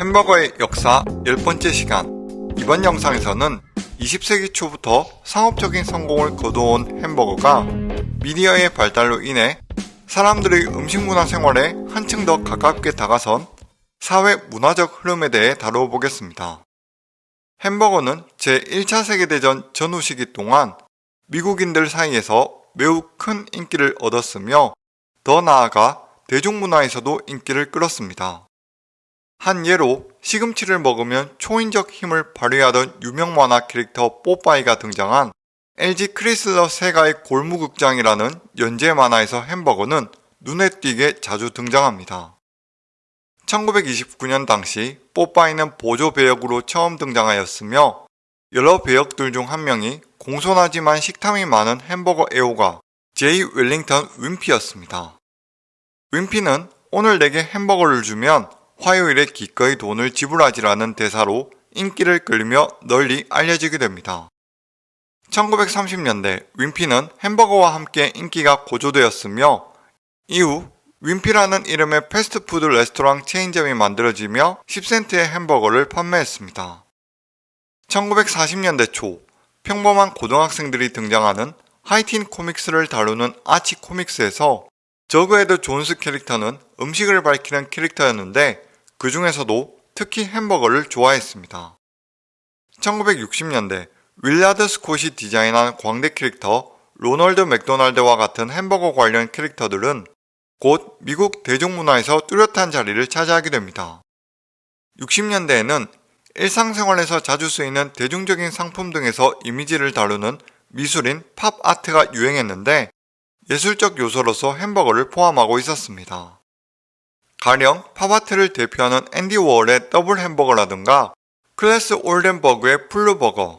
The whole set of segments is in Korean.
햄버거의 역사 10번째 시간 이번 영상에서는 20세기 초부터 상업적인 성공을 거두어온 햄버거가 미디어의 발달로 인해 사람들의 음식 문화 생활에 한층 더 가깝게 다가선 사회 문화적 흐름에 대해 다루어 보겠습니다. 햄버거는 제1차 세계대전 전후 시기 동안 미국인들 사이에서 매우 큰 인기를 얻었으며 더 나아가 대중문화에서도 인기를 끌었습니다. 한 예로 시금치를 먹으면 초인적 힘을 발휘하던 유명 만화 캐릭터 뽀빠이가 등장한 LG 크리슬러 세가의 골무극장이라는 연재 만화에서 햄버거는 눈에 띄게 자주 등장합니다. 1929년 당시 뽀빠이는 보조 배역으로 처음 등장하였으며 여러 배역들 중 한 명이 공손하지만 식탐이 많은 햄버거 애호가 제이 웰링턴 윈피였습니다. 윈피는 오늘 내게 햄버거를 주면 화요일에 기꺼이 돈을 지불하지라는 대사로 인기를 끌며 널리 알려지게 됩니다. 1930년대 윈피는 햄버거와 함께 인기가 고조되었으며 이후 윈피라는 이름의 패스트푸드 레스토랑 체인점이 만들어지며 10센트의 햄버거를 판매했습니다. 1940년대 초 평범한 고등학생들이 등장하는 하이틴 comics를 다루는 Archie Comics에서 저그헤드 존스 캐릭터는 음식을 밝히는 캐릭터였는데 그 중에서도 특히 햄버거를 좋아했습니다. 1960년대 윌라드 스콧이 디자인한 광대 캐릭터 로널드 맥도날드와 같은 햄버거 관련 캐릭터들은 곧 미국 대중문화에서 뚜렷한 자리를 차지하게 됩니다. 60년대에는 일상생활에서 자주 쓰이는 대중적인 상품 등에서 이미지를 다루는 미술인 팝 아트가 유행했는데 예술적 요소로서 햄버거를 포함하고 있었습니다. 가령 팝아트를 대표하는 앤디 워홀의 더블 햄버거라든가 클래스 올덴버그의 Floor Burger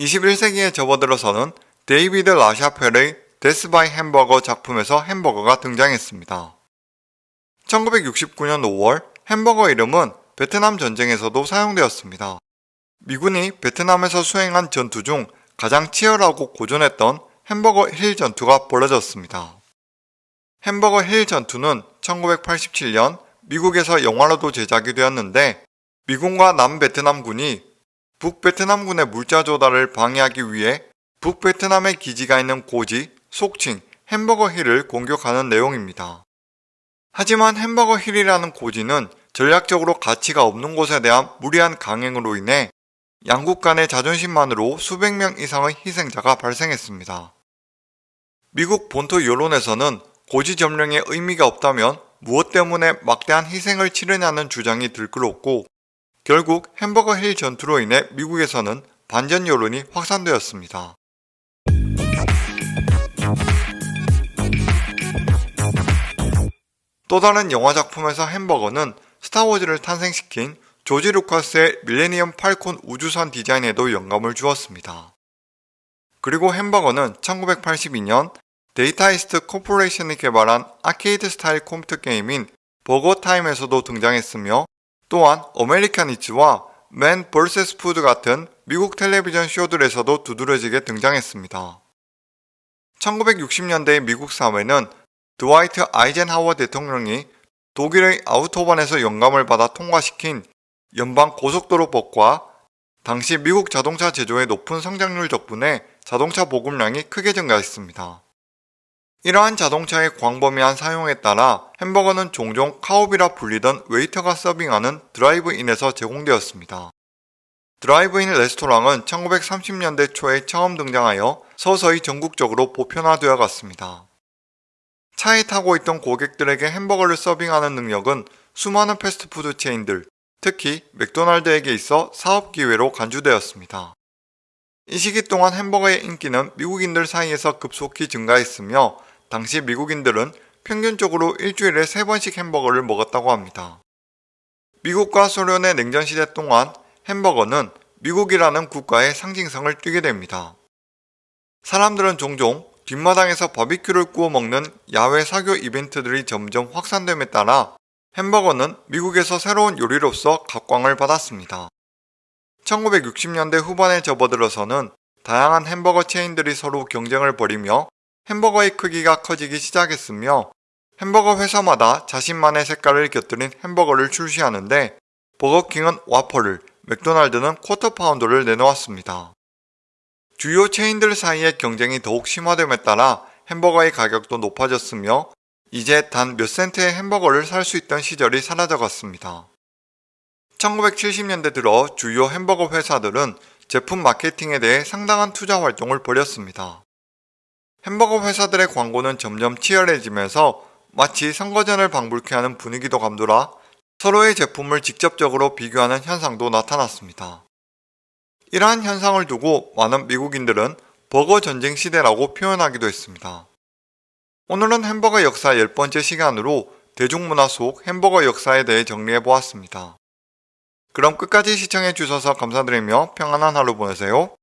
21세기에 접어들어서는 데이비드 라샤펠의 Death by Hamburger 작품에서 햄버거가 등장했습니다. 1969년 5월 햄버거 이름은 베트남 전쟁에서도 사용되었습니다. 미군이 베트남에서 수행한 전투 중 가장 치열하고 고전했던 햄버거 힐 전투가 벌어졌습니다. 햄버거 힐 전투는 1987년 미국에서 영화로도 제작이 되었는데 미군과 남베트남군이 북베트남군의 물자 조달을 방해하기 위해 북베트남의 기지가 있는 고지, 속칭 햄버거 힐을 공격하는 내용입니다. 하지만 햄버거 힐이라는 고지는 전략적으로 가치가 없는 곳에 대한 무리한 강행으로 인해 양국 간의 자존심만으로 수백 명 이상의 희생자가 발생했습니다. 미국 본토 여론에서는 고지 점령에 의미가 없다면 무엇 때문에 막대한 희생을 치르냐는 주장이 들끓었고 결국 햄버거 힐 전투로 인해 미국에서는 반전 여론이 확산되었습니다. 또 다른 영화 작품에서 햄버거는 스타워즈를 탄생시킨 조지 루카스의 밀레니엄 팔콘 우주선 디자인에도 영감을 주었습니다. 그리고 햄버거는 1982년 Data East Corporation이 개발한 아케이드 스타일 컴퓨터 게임인 버거타임에서도 등장했으며 또한 American Eats와 Man Versus Food 같은 미국 텔레비전 쇼들에서도 두드러지게 등장했습니다. 1960년대의 미국 사회는 드와이트 아이젠하워 대통령이 독일의 아우토반에서 영감을 받아 통과시킨 연방 고속도로법과 당시 미국 자동차 제조의 높은 성장률 덕분에 자동차 보급량이 크게 증가했습니다. 이러한 자동차의 광범위한 사용에 따라 햄버거는 종종 carhop이라 불리던 웨이터가 서빙하는 드라이브인에서 제공되었습니다. 드라이브인 레스토랑은 1930년대 초에 처음 등장하여 서서히 전국적으로 보편화되어 갔습니다. 차에 타고 있던 고객들에게 햄버거를 서빙하는 능력은 수많은 패스트푸드 체인들, 특히 맥도날드에게 있어 사업 기회로 간주되었습니다. 이 시기 동안 햄버거의 인기는 미국인들 사이에서 급속히 증가했으며 당시 미국인들은 평균적으로 일주일에 3번씩 햄버거를 먹었다고 합니다. 미국과 소련의 냉전시대 동안 햄버거는 미국이라는 국가의 상징성을 띠게 됩니다. 사람들은 종종 뒷마당에서 바비큐를 구워 먹는 야외 사교 이벤트들이 점점 확산됨에 따라 햄버거는 미국에서 새로운 요리로서 각광을 받았습니다. 1960년대 후반에 접어들어서는 다양한 햄버거 체인들이 서로 경쟁을 벌이며 햄버거의 크기가 커지기 시작했으며 햄버거 회사마다 자신만의 색깔을 곁들인 햄버거를 출시하는데 버거킹은 와퍼를, 맥도날드는 쿼터 파운드를 내놓았습니다. 주요 체인들 사이의 경쟁이 더욱 심화됨에 따라 햄버거의 가격도 높아졌으며 이제 단 몇 센트의 햄버거를 살 수 있던 시절이 사라져갔습니다. 1970년대 들어 주요 햄버거 회사들은 제품 마케팅에 대해 상당한 투자 활동을 벌였습니다. 햄버거 회사들의 광고는 점점 치열해지면서 마치 선거전을 방불케 하는 분위기도 감돌아 서로의 제품을 직접적으로 비교하는 현상도 나타났습니다. 이러한 현상을 두고 많은 미국인들은 버거 전쟁 시대라고 표현하기도 했습니다. 오늘은 햄버거 역사 10번째 시간으로 대중문화 속 햄버거 역사에 대해 정리해 보았습니다. 그럼 끝까지 시청해 주셔서 감사드리며 평안한 하루 보내세요.